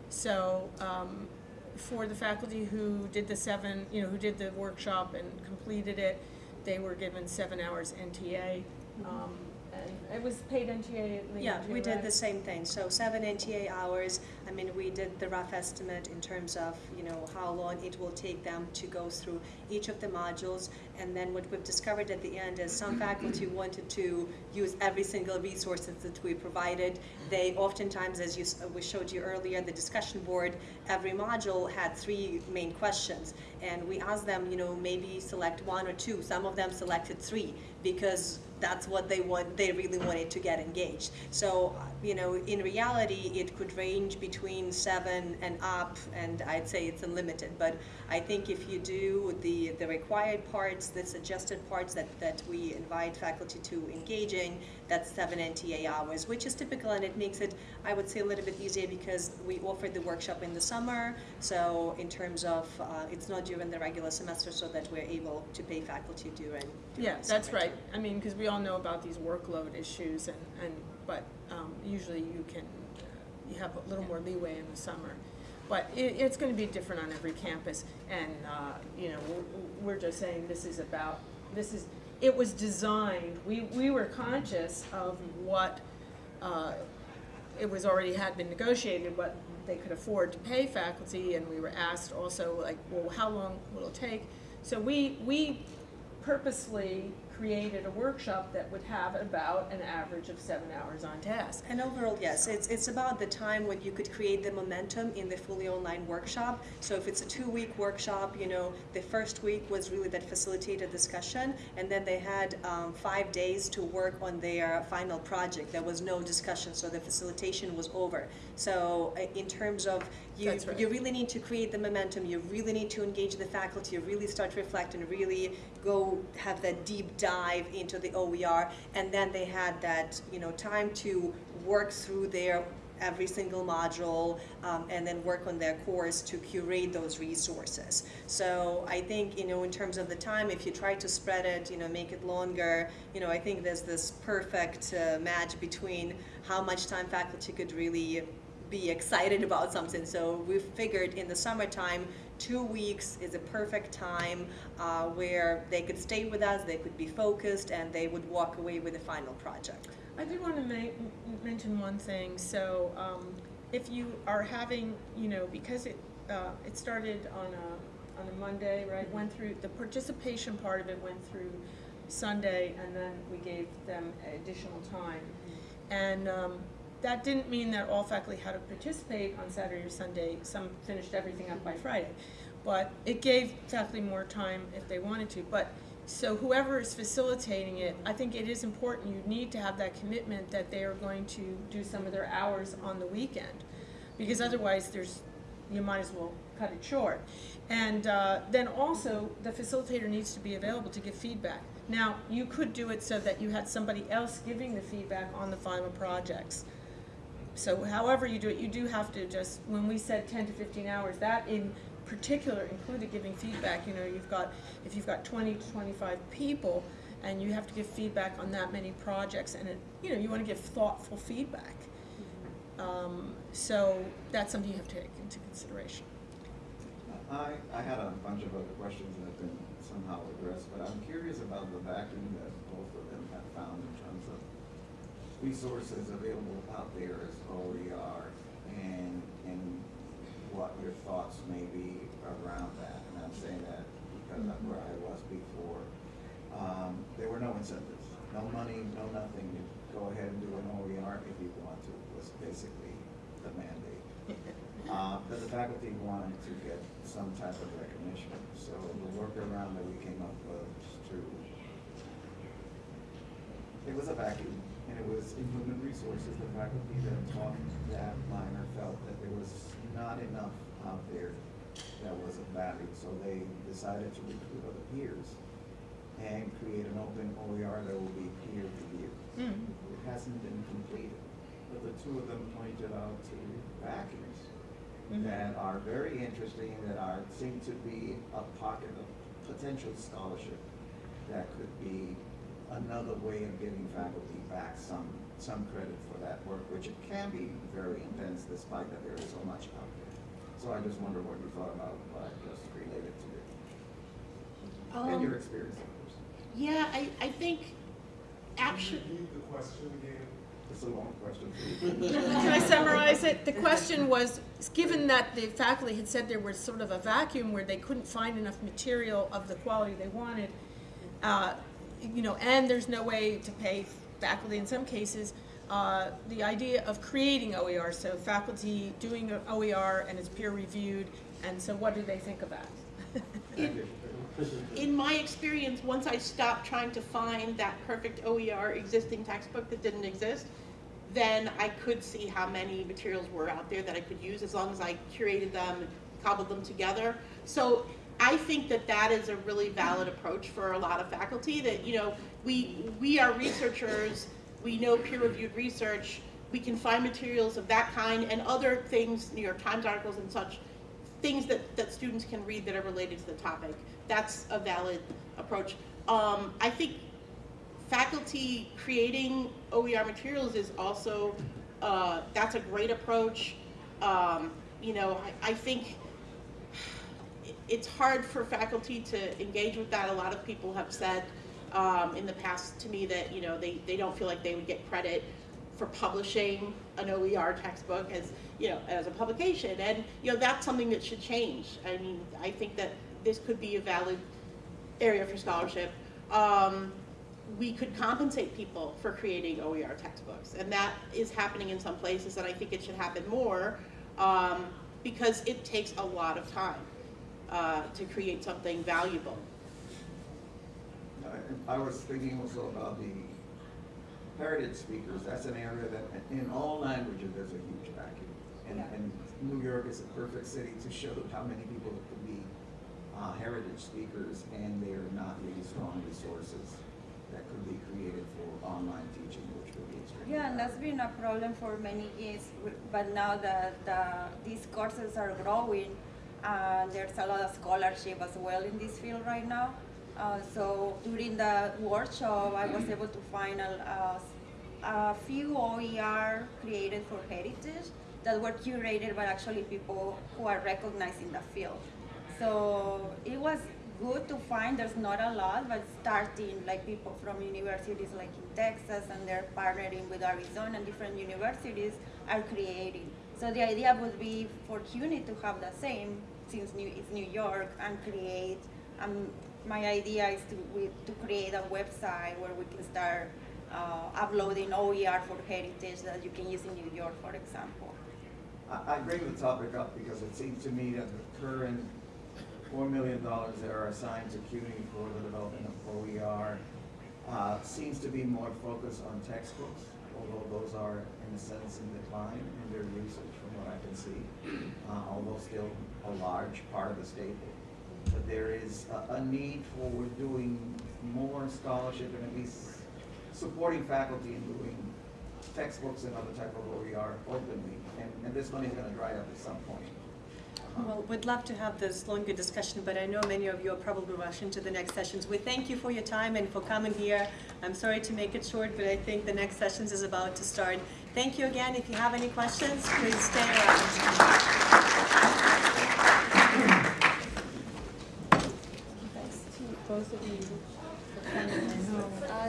So, um, for the faculty who did the seven, you know, who did the workshop and completed it, they were given seven hours NTA. Um, and it was paid NTA at Yeah, we did right? the same thing. So seven NTA hours. I mean, we did the rough estimate in terms of, you know, how long it will take them to go through each of the modules. And then what we've discovered at the end is some faculty wanted to use every single resources that we provided. They oftentimes, as you, s- we showed you earlier, the discussion board, every module had three main questions. And we asked them, you know, maybe select one or two. Some of them selected three because that's what they want, they really wanted to get engaged. So, uh, you know, in reality, it could range between seven and up, and I'd say it's unlimited. But I think if you do the, the required parts, the suggested parts that, that we invite faculty to engage in, that's seven NTA hours, which is typical, and it makes it, I would say, a little bit easier because we offered the workshop in the summer. So in terms of, uh, it's not during the regular semester, so that we're able to pay faculty during, during Yeah, that's right. too. I mean, because we all know about these workload issues and, and, but um, usually you can, you have a little more leeway in the summer. But it, it's gonna be different on every campus and, uh, you know, we're, we're just saying this is about, this is, it was designed, we, we were conscious of what, uh, it was already had been negotiated what they could afford to pay faculty, and we were asked also, like, well, how long will it take? So we, we purposely created a workshop that would have about an average of seven hours on task. And overall, yes, it's, it's about the time when you could create the momentum in the fully online workshop. So if it's a two-week workshop, you know, the first week was really that facilitated discussion, and then they had um, five days to work on their final project. There was no discussion, so the facilitation was over. So uh, in terms of you, right. you really need to create the momentum. You really need to engage the faculty. You really start to reflect and really go have that deep dive into the OER. And then they had that you know time to work through their every single module um, and then work on their course to curate those resources. So I think you know in terms of the time, if you try to spread it, you know, make it longer, you know, I think there's this perfect uh, match between how much time faculty could really be excited about something. So we figured in the summertime, two weeks is a perfect time uh, where they could stay with us, they could be focused, and they would walk away with a final project. I did want to mention one thing. So, um, if you are having, you know, because it uh, it started on a on a Monday, right? Went through the participation part of it went through Sunday, and then we gave them additional time. And um, that didn't mean that all faculty had to participate on Saturday or Sunday. Some finished everything up by Friday, but it gave faculty more time if they wanted to. But so whoever is facilitating it, I think it is important, you need to have that commitment that they are going to do some of their hours on the weekend. Because otherwise, there's, you might as well cut it short. And uh, then also, the facilitator needs to be available to give feedback. Now, you could do it so that you had somebody else giving the feedback on the final projects. So however you do it, you do have to just, when we said ten to fifteen hours, that in particular included giving feedback, you know, you've got, if you've got twenty to twenty-five people, and you have to give feedback on that many projects, and it, you know, you wanna give thoughtful feedback. Um, so that's something you have to take into consideration. I, I had a bunch of other questions that have been somehow addressed, but I'm curious about the vacuum that both of them have found in resources available out there as OER and, and what your thoughts may be around that. And I'm saying that because of where I was before. Um, there were no incentives, no money, no nothing. You go ahead and do an OER if you want to, was basically the mandate. Uh, but the faculty wanted to get some type of recognition, so the workaround that we came up with to, it was a vacuum, and it was in human resources, the faculty that taught that minor felt that there was not enough out there that was of value, so they decided to recruit other peers and create an open OER that will be peer-to-peer. Mm-hmm. It hasn't been completed, but the two of them pointed out to vacuums mm-hmm. that are very interesting, that are, seem to be a pocket of potential scholarship that could be another way of giving faculty back some, some credit for that work, which it can be very intense despite that there is so much out there. So I just wonder what you thought about what I just related to it. And your Um, experience, of course. Yeah, I, I think actually, Repeat the question again. It's a long question. Can I summarize it? The question was, given that the faculty had said there was sort of a vacuum where they couldn't find enough material of the quality they wanted, uh, you know, and there's no way to pay faculty in some cases, uh, the idea of creating OER, so faculty doing an OER and it's peer reviewed, and so what do they think of that? Thank you. in my experience, once I stopped trying to find that perfect OER existing textbook that didn't exist, then I could see how many materials were out there that I could use as long as I curated them cobbled them together. So I think that that is a really valid approach for a lot of faculty that, you know, we, we are researchers, we know peer-reviewed research, we can find materials of that kind and other things, New York Times articles and such, things that, that students can read that are related to the topic. That's a valid approach. Um, I think faculty creating OER materials is also, uh, that's a great approach. Um, you know, I, I think it's hard for faculty to engage with that. A lot of people have said um, in the past to me that, you know, they, they don't feel like they would get credit for publishing an OER textbook as, you know, as a publication. And, you know, that's something that should change. I mean, I think that this could be a valid area for scholarship. Um, we could compensate people for creating OER textbooks. And that is happening in some places, and I think it should happen more um, because it takes a lot of time uh, to create something valuable. I I was thinking also about the heritage speakers, that's an area that, in all languages, there's a huge vacuum. And, Yeah. and New York is a perfect city to show how many people could be, uh, heritage speakers, and they're not really strong resources that could be created for online teaching, which would be extremely Yeah, and that's been a problem for many years, but now that uh, these courses are growing, uh, there's a lot of scholarship as well in this field right now. Uh, so during the workshop, I was able to find a, a, a few OER created for heritage that were curated by actually people who are recognized in the field. So it was good to find, there's not a lot, but starting like people from universities like in Texas and they're partnering with Arizona and different universities are creating. So the idea would be for CUNY to have the same, since New, it's New York, and create, um, my idea is to, we, to create a website where we can start uh, uploading OER for heritage that you can use in New York, for example. I, I bring the topic up because it seems to me that the current four million dollars that are assigned to CUNY for the development of OER uh, seems to be more focused on textbooks, although those are in a sense in decline in their usage from what I can see, uh, although still a large part of the staple. But there is a, a need for doing more scholarship and at least supporting faculty in doing textbooks and other type of OER openly, and, and this money is gonna dry up at some point. Well, we'd love to have this longer discussion, but I know many of you are probably rushing to the next sessions. We thank you for your time and for coming here. I'm sorry to make it short, but I think the next sessions is about to start. Thank you again. If you have any questions, please stay around. cose di... Ah,